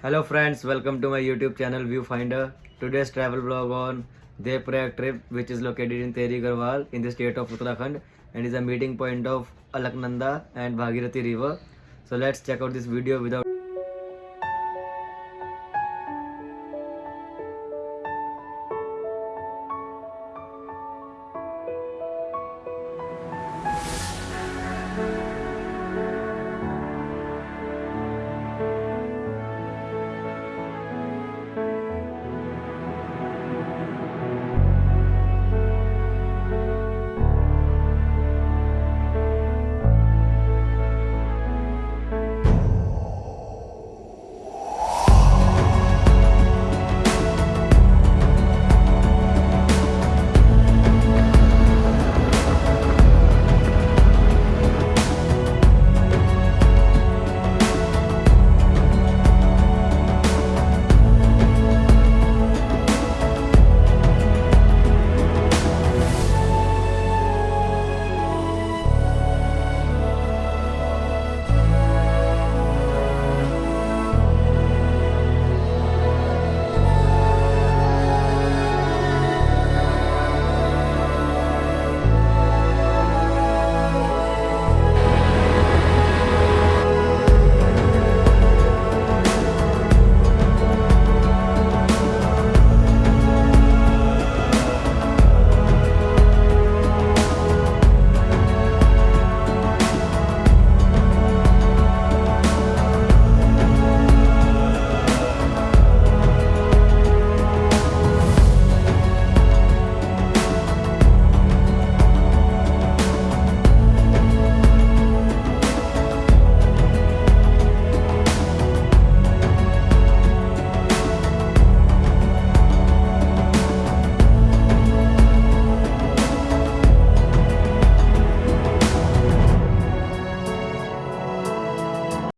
Hello friends, welcome to my YouTube channel Viewfinder. Today's travel vlog on Devprayag trip which is located in Tehri Garhwal in the state of Uttarakhand and is a meeting point of Alaknanda and Bhagirathi river. So let's check out this video without